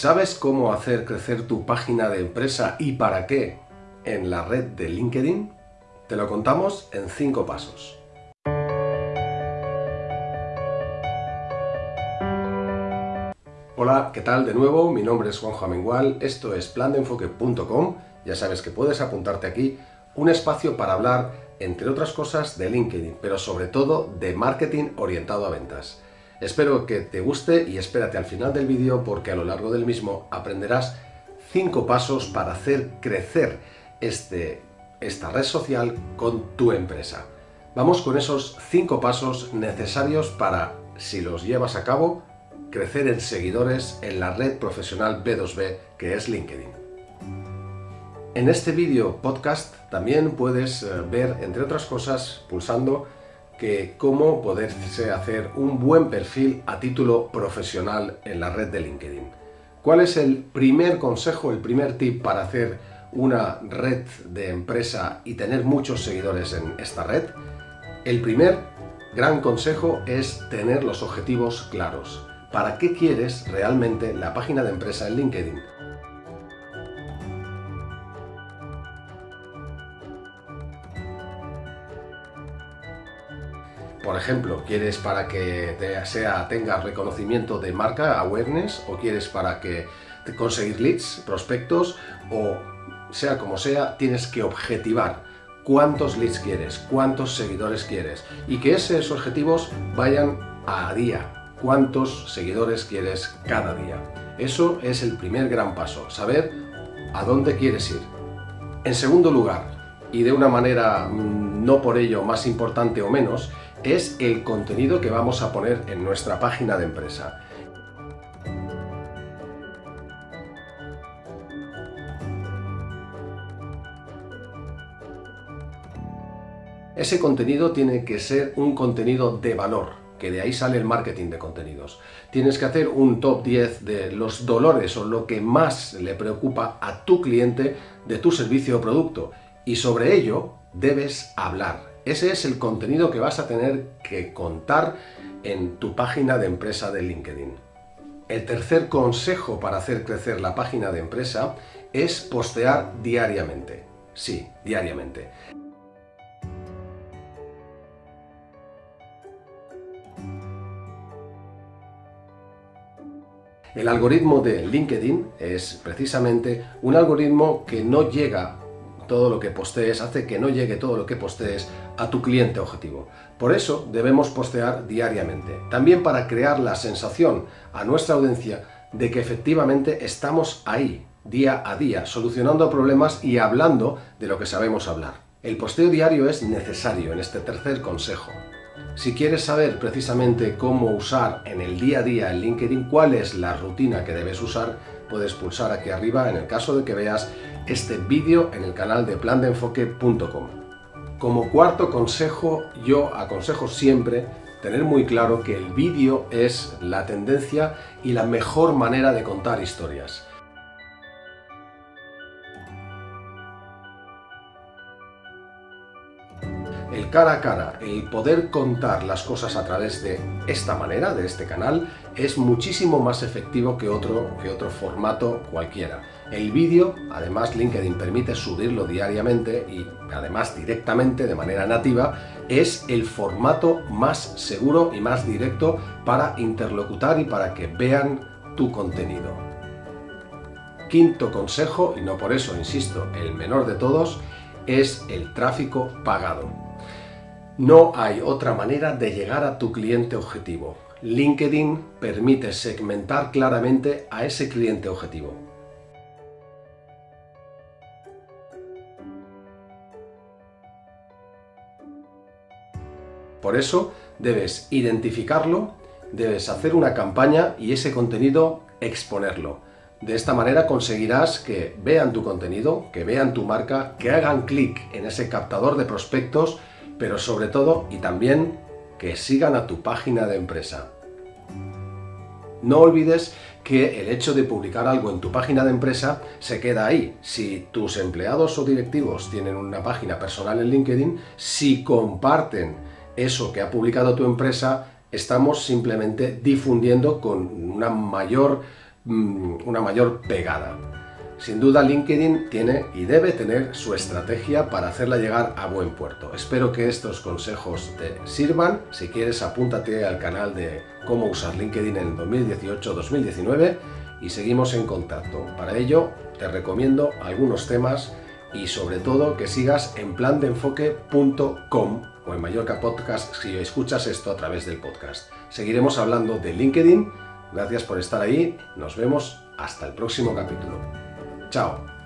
¿Sabes cómo hacer crecer tu página de empresa y para qué en la red de LinkedIn? Te lo contamos en 5 pasos. Hola, ¿qué tal de nuevo? Mi nombre es Juanjo Amengual, esto es plandeenfoque.com, ya sabes que puedes apuntarte aquí, un espacio para hablar, entre otras cosas, de LinkedIn, pero sobre todo de marketing orientado a ventas. Espero que te guste y espérate al final del vídeo porque a lo largo del mismo aprenderás 5 pasos para hacer crecer este, esta red social con tu empresa. Vamos con esos 5 pasos necesarios para, si los llevas a cabo, crecer en seguidores en la red profesional B2B que es LinkedIn. En este vídeo podcast también puedes eh, ver, entre otras cosas, pulsando que cómo poderse hacer un buen perfil a título profesional en la red de LinkedIn. ¿Cuál es el primer consejo, el primer tip para hacer una red de empresa y tener muchos seguidores en esta red? El primer gran consejo es tener los objetivos claros. ¿Para qué quieres realmente la página de empresa en LinkedIn? Ejemplo, ¿quieres para que sea, tengas reconocimiento de marca, awareness, o quieres para que te conseguir leads, prospectos, o sea como sea, tienes que objetivar cuántos leads quieres, cuántos seguidores quieres, y que esos objetivos vayan a día, cuántos seguidores quieres cada día. Eso es el primer gran paso, saber a dónde quieres ir. En segundo lugar, y de una manera mm, no por ello más importante o menos, es el contenido que vamos a poner en nuestra página de empresa. Ese contenido tiene que ser un contenido de valor, que de ahí sale el marketing de contenidos. Tienes que hacer un top 10 de los dolores o lo que más le preocupa a tu cliente de tu servicio o producto y sobre ello debes hablar. Ese es el contenido que vas a tener que contar en tu página de empresa de LinkedIn. El tercer consejo para hacer crecer la página de empresa es postear diariamente. Sí, diariamente. El algoritmo de LinkedIn es precisamente un algoritmo que no llega todo lo que postees, hace que no llegue todo lo que postees a tu cliente objetivo. Por eso debemos postear diariamente, también para crear la sensación a nuestra audiencia de que efectivamente estamos ahí, día a día, solucionando problemas y hablando de lo que sabemos hablar. El posteo diario es necesario en este tercer consejo. Si quieres saber precisamente cómo usar en el día a día el LinkedIn, cuál es la rutina que debes usar, puedes pulsar aquí arriba en el caso de que veas este vídeo en el canal de plandeenfoque.com. Como cuarto consejo, yo aconsejo siempre tener muy claro que el vídeo es la tendencia y la mejor manera de contar historias. El cara a cara, el poder contar las cosas a través de esta manera, de este canal, es muchísimo más efectivo que otro, que otro formato cualquiera. El vídeo, además LinkedIn permite subirlo diariamente y además directamente de manera nativa, es el formato más seguro y más directo para interlocutar y para que vean tu contenido. Quinto consejo, y no por eso, insisto, el menor de todos, es el tráfico pagado. No hay otra manera de llegar a tu cliente objetivo. LinkedIn permite segmentar claramente a ese cliente objetivo. Por eso debes identificarlo, debes hacer una campaña y ese contenido exponerlo. De esta manera conseguirás que vean tu contenido, que vean tu marca, que hagan clic en ese captador de prospectos pero sobre todo y también que sigan a tu página de empresa. No olvides que el hecho de publicar algo en tu página de empresa se queda ahí. Si tus empleados o directivos tienen una página personal en LinkedIn, si comparten eso que ha publicado tu empresa, estamos simplemente difundiendo con una mayor mm, una mayor pegada. Sin duda LinkedIn tiene y debe tener su estrategia para hacerla llegar a buen puerto. Espero que estos consejos te sirvan. Si quieres apúntate al canal de cómo usar LinkedIn en 2018-2019 y seguimos en contacto. Para ello te recomiendo algunos temas y sobre todo que sigas en plandeenfoque.com o en Mallorca Podcast si escuchas esto a través del podcast. Seguiremos hablando de LinkedIn. Gracias por estar ahí. Nos vemos hasta el próximo capítulo. Ciao!